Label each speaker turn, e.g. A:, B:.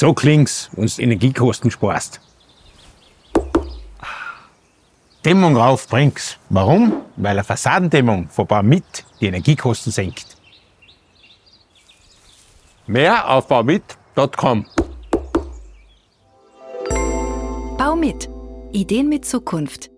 A: So klingt's, wenn du Energiekosten sparst. Dämmung rauf bringt's. Warum? Weil eine Fassadendämmung von Baumit die Energiekosten senkt. Mehr auf baumit.com.
B: Bau mit. Ideen mit Zukunft.